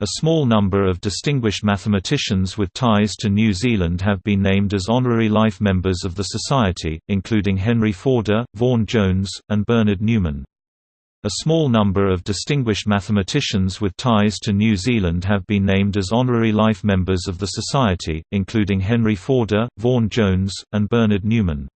A small number of distinguished mathematicians with ties to New Zealand have been named as honorary life members of the Society, including Henry Forder, Vaughan Jones, and Bernhard Neumann. A small number of distinguished mathematicians with ties to New Zealand have been named as honorary life members of the Society, including Henry Forder, Vaughan Jones, and Bernhard Neumann.